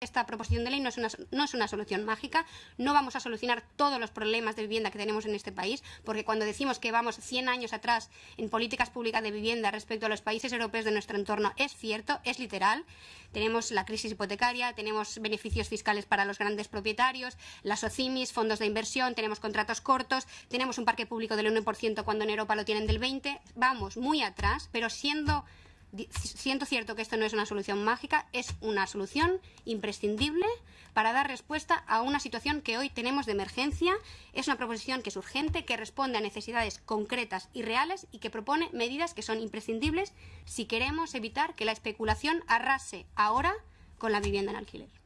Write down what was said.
Esta proposición de ley no es, una, no es una solución mágica, no vamos a solucionar todos los problemas de vivienda que tenemos en este país, porque cuando decimos que vamos 100 años atrás en políticas públicas de vivienda respecto a los países europeos de nuestro entorno, es cierto, es literal. Tenemos la crisis hipotecaria, tenemos beneficios fiscales para los grandes propietarios, las OCIMIS, fondos de inversión, tenemos contratos cortos, tenemos un parque público del 1% cuando en Europa lo tienen del 20%. Vamos muy atrás, pero siendo siento cierto que esto no es una solución mágica, es una solución imprescindible para dar respuesta a una situación que hoy tenemos de emergencia. Es una proposición que es urgente, que responde a necesidades concretas y reales y que propone medidas que son imprescindibles si queremos evitar que la especulación arrase ahora con la vivienda en alquiler.